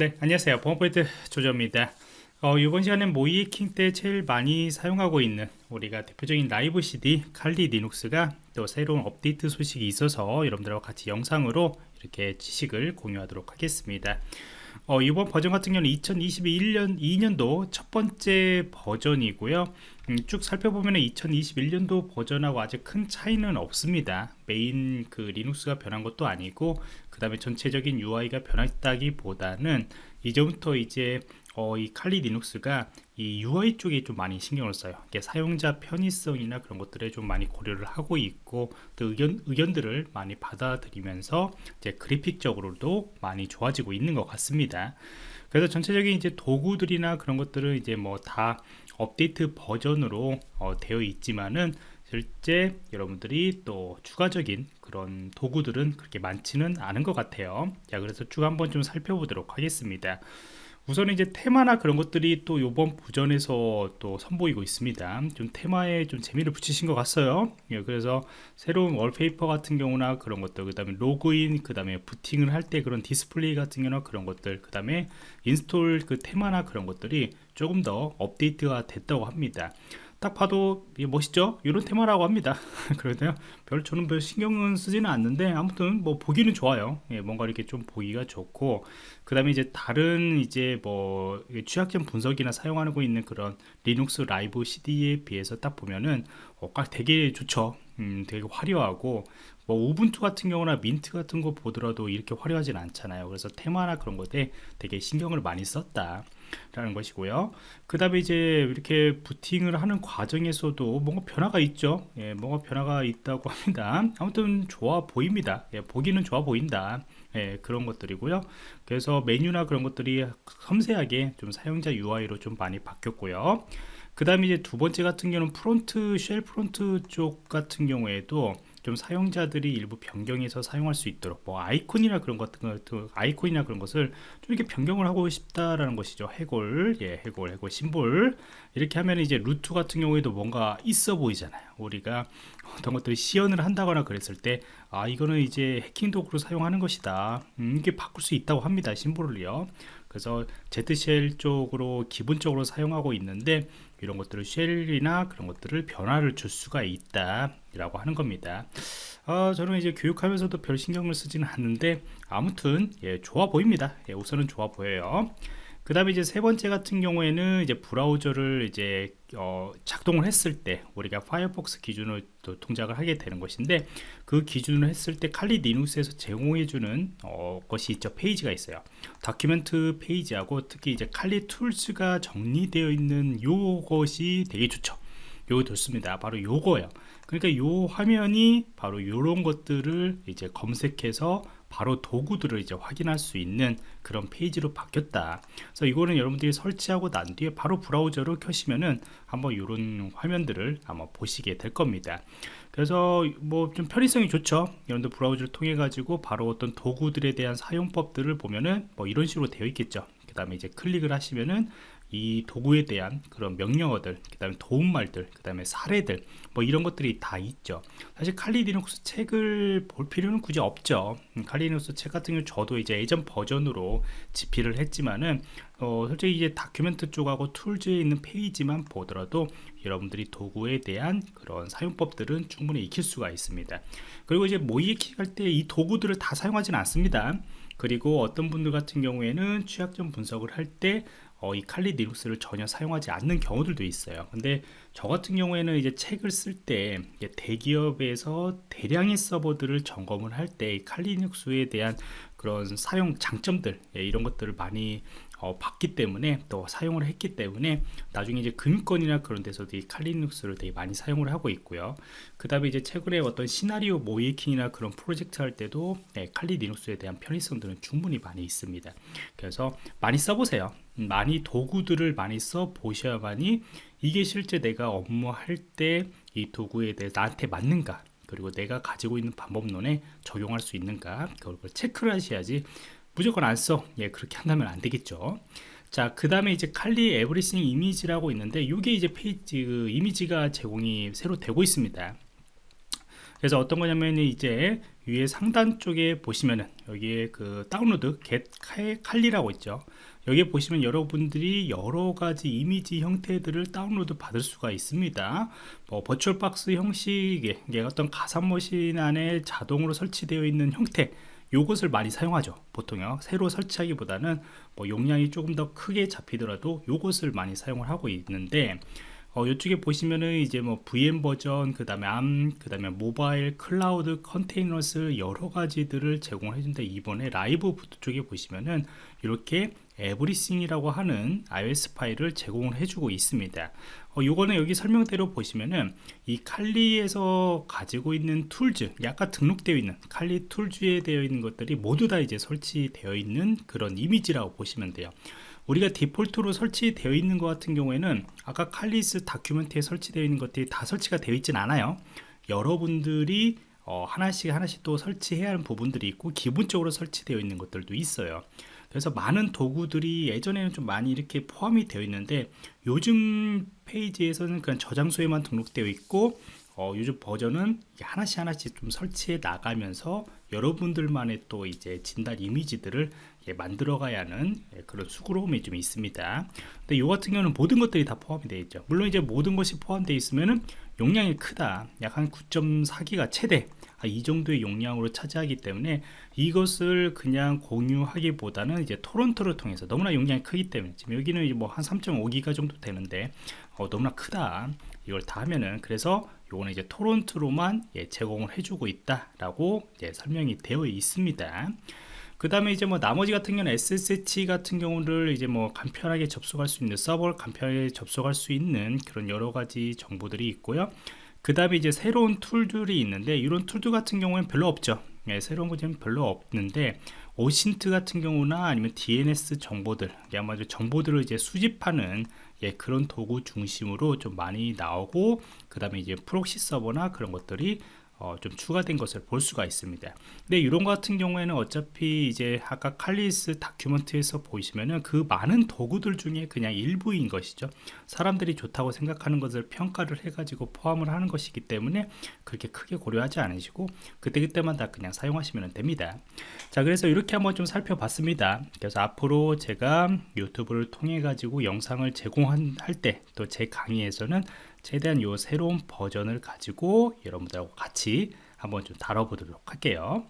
네 안녕하세요. 보안프로젝트 조조입니다. 어, 이번 시간엔 모의해킹 때 제일 많이 사용하고 있는 우리가 대표적인 라이브 CD 칼리 리눅스가 또 새로운 업데이트 소식이 있어서 여러분들과 같이 영상으로 이렇게 지식을 공유하도록 하겠습니다 어, 이번 버전 같은 경우는 2021년 2년도 첫 번째 버전이고요. 음, 쭉 살펴보면 2021년도 버전하고 아직 큰 차이는 없습니다. 메인 그 Linux가 변한 것도 아니고 그 다음에 전체적인 UI가 변했다기 보다는 이제부터 이제 어, 이 칼리 리눅스가 이 UI 쪽에 좀 많이 신경을 써요. 사용자 편의성이나 그런 것들에 좀 많이 고려를 하고 있고 또 의견, 의견들을 많이 받아들이면서 이제 그래픽적으로도 많이 좋아지고 있는 것 같습니다. 그래서 전체적인 이제 도구들이나 그런 것들은 이제 뭐 다 업데이트 버전으로 어, 되어 있지만은 실제 여러분들이 또 추가적인 그런 도구들은 그렇게 많지는 않은 것 같아요. 자, 그래서 쭉 한번 좀 살펴보도록 하겠습니다. 우선 이제 테마나 그런 것들이 또 요번 버전에서 또 선보이고 있습니다. 좀 테마에 좀 재미를 붙이신 것 같아요. 예, 그래서 새로운 wallpaper 같은 경우나 그런 것들 그 다음에 로그인 그 다음에 부팅을 할 때 그런 디스플레이 같은 경우나 그런 것들 그 다음에 install 그 테마나 그런 것들이 조금 더 업데이트가 됐다고 합니다 딱 봐도 멋있죠? 이런 테마라고 합니다. 그런데요. 별 저는 별 신경은 쓰지는 않는데 아무튼 뭐 보기는 좋아요. 예, 뭔가 이렇게 좀 보기가 좋고. 그 다음에 이제 다른 이제 뭐 취약점 분석이나 사용하고 있는 그런 Linux live CD에 비해서 딱 보면은 어, 되게 좋죠. 음, 되게 화려하고 뭐 Ubuntu 같은 경우나 민트 같은 거 보더라도 이렇게 화려하진 않잖아요. 그래서 테마나 그런 것에 되게 신경을 많이 썼다 라는 것이고요. 그 다음에 이제 이렇게 부팅을 하는 과정에서도 뭔가 변화가 있죠. 예, 뭔가 변화가 있다고 합니다. 아무튼 좋아 보입니다. 예, 보기는 좋아 보인다. 예, 그런 것들이고요. 그래서 메뉴나 그런 것들이 섬세하게 좀 사용자 UI로 좀 많이 바뀌었고요. 그 다음에 이제 두 번째 같은 경우는 프롬프트 shell 프롬프트 쪽 같은 경우에도 좀 사용자들이 일부 변경해서 사용할 수 있도록 뭐 아이콘이나 그런 것 같은 것 아이콘이나 그런 것을 좀 이렇게 변경을 하고 싶다라는 것이죠. 해골 예 해골 해골 심볼. 이렇게 하면 이제 root 같은 경우에도 뭔가 있어 보이잖아요. 우리가 어떤 것들을 시연을 한다거나 그랬을 때 아 이거는 이제 해킹 도구로 사용하는 것이다. 음, 이게 바꿀 수 있다고 합니다 symbol을요. 그래서 Z shell 쪽으로 기본적으로 사용하고 있는데 이런 것들을 shell이나 그런 것들을 변화를 줄 수가 있다 라고 하는 겁니다. 어, 저는 이제 교육하면서도 별 신경을 쓰지는 않는데 아무튼 예, 좋아 보입니다. 예, 우선은 좋아 보여요 그 다음에 이제 세 번째 같은 경우에는 이제 브라우저를 이제 어, 작동을 했을 때 우리가 Firefox 기준을 또 동작을 하게 되는 것인데 그 기준을 했을 때 칼리 리눅스에서 제공해주는 어, 것이 있죠. 페이지가 있어요. document 페이지하고 특히 이제 칼리 툴스가 정리되어 있는 요것이 되게 좋죠 요거 좋습니다. 바로 요거예요. 그러니까 요 화면이 바로 요런 것들을 이제 검색해서 바로 도구들을 이제 확인할 수 있는 그런 페이지로 바뀌었다. 그래서 이거는 여러분들이 설치하고 난 뒤에 바로 브라우저로 켜시면은 한번 이런 화면들을 한번 보시게 될 겁니다. 그래서 뭐 좀 편의성이 좋죠. 여러분들 브라우저를 통해 가지고 바로 어떤 도구들에 대한 사용법들을 보면은 뭐 이런 식으로 되어 있겠죠. 그 다음에 이제 클릭을 하시면은 이 도구에 대한 그런 명령어들 그 다음에 도움말들 그 다음에 사례들 뭐 이런 것들이 다 있죠. 사실 Kali Linux 책을 볼 필요는 굳이 없죠. 음, Kali Linux 책 같은 경우 저도 이제 예전 버전으로 집필을 했지만은 어, 솔직히 이제 document 쪽하고 tools에 있는 페이지만 보더라도 여러분들이 도구에 대한 그런 사용법들은 충분히 익힐 수가 있습니다. 그리고 이제 모의해킹 할때 이 도구들을 다 사용하지는 않습니다. 그리고 어떤 분들 같은 경우에는 취약점 분석을 할때 어, 이 칼리 리눅스를 전혀 사용하지 않는 경우들도 있어요. 근데 저 같은 경우에는 이제 책을 쓸 때 대기업에서 대량의 서버들을 점검을 할 때 칼리 리눅스에 대한 그런 사용 장점들 예, 이런 것들을 많이 어, 봤기 때문에 또 사용을 했기 때문에 나중에 이제 금권이나 그런 데서도 이 칼리눅스를 되게 많이 사용을 하고 있고요. 그 다음에 이제 최근에 어떤 시나리오 모이킹이나 그런 프로젝트 할 때도 네, 칼리 리눅스에 대한 편의성들은 충분히 많이 있습니다. 그래서 많이 써보세요. 많이 도구들을 많이 써 보셔야만이 이게 실제 내가 업무할 때 이 도구에 대해 나한테 맞는가 그리고 내가 가지고 있는 방법론에 적용할 수 있는가 그걸 체크를 하셔야지 무조건 안 써. 예, 그렇게 한다면 안 되겠죠. 자, 그 다음에 이제 Kali everything 이미지라고 있는데, 이게 이제 페이지, 그 이미지가 제공이 새로 되고 있습니다. 그래서 어떤 거냐면 이제 위에 상단 쪽에 보시면은 여기에 그 다운로드 get 칼리라고 있죠 여기에 보시면 여러분들이 여러 가지 이미지 형태들을 다운로드 받을 수가 있습니다 뭐 VirtualBox 형식의 어떤 가상머신 안에 자동으로 설치되어 있는 형태 요것을 많이 사용하죠 보통요 새로 설치하기보다는 뭐 용량이 조금 더 크게 잡히더라도 요것을 많이 사용을 하고 있는데 어, 이쪽에 보시면은 이제 뭐 VM 버전, 그 다음에 ARM, 그 다음에 모바일, 클라우드, containers 여러 가지들을 제공을 해준다. 이번에 live boot 쪽에 보시면은 이렇게 everything이라고 하는 ISO 파일을 제공을 해주고 있습니다. 어, 요거는 여기 설명대로 보시면은 이 칼리에서 가지고 있는 tools, 아까 등록되어 있는 칼리 툴즈에 되어 있는 것들이 모두 다 이제 설치되어 있는 그런 이미지라고 보시면 돼요. 우리가 디폴트로 설치되어 있는 것 같은 경우에는 아까 칼리스 다큐멘트에 설치되어 있는 것들이 다 설치가 되어 있진 않아요 여러분들이 어, 하나씩 하나씩 또 설치해야 하는 부분들이 있고 기본적으로 설치되어 있는 것들도 있어요 그래서 많은 도구들이 예전에는 좀 많이 이렇게 포함이 되어 있는데 요즘 페이지에서는 그냥 저장소에만 등록되어 있고 어, 요즘 버전은 하나씩 하나씩 좀 설치해 나가면서 여러분들만의 또 이제 진단 이미지들을 예, 만들어 가야 하는 예, 그런 수고로움이 좀 있습니다. 근데 이 같은 경우는 모든 것들이 다 포함이 되어 있죠. 물론 이제 모든 것이 포함되어 있으면은 용량이 크다. 약 한 9.4기가 최대. 아, 이 정도의 용량으로 차지하기 때문에 이것을 그냥 공유하기보다는 이제 토론토를 통해서 너무나 용량이 크기 때문에 지금 여기는 뭐 한 3.5기가 정도 되는데 어, 너무나 크다 이걸 다 하면은 그래서 요거는 이제 토론토로만 예, 제공을 해주고 있다라고 예, 설명이 되어 있습니다. 그 다음에 이제 뭐 나머지 같은 경우는 SSH 같은 경우를 이제 뭐 간편하게 접속할 수 있는 서버를 간편하게 접속할 수 있는 그런 여러 가지 정보들이 있고요. 그 다음에 이제 새로운 툴들이 있는데 이런 툴들 같은 경우는 별로 없죠. 예, 새로운 것은 별로 없는데 OSINT 같은 경우나 아니면 DNS 정보들 아마 정보들을 이제 수집하는 예, 그런 도구 중심으로 좀 많이 나오고 그 다음에 이제 proxy 서버나 그런 것들이 어, 좀 추가된 것을 볼 수가 있습니다. 근데 이런 것 같은 경우에는 어차피 이제 아까 칼리스 다큐멘트에서 보시면은 그 많은 도구들 중에 그냥 일부인 것이죠. 사람들이 좋다고 생각하는 것을 평가를 해가지고 포함을 하는 것이기 때문에 그렇게 크게 고려하지 않으시고 그때그때마다 그냥 사용하시면 됩니다. 자, 그래서 이렇게 한번 좀 살펴봤습니다. 그래서 앞으로 제가 유튜브를 통해 가지고 영상을 제공할 때 또 제 강의에서는 최대한 요 새로운 버전을 가지고 여러분들하고 같이 한번 좀 다뤄보도록 할게요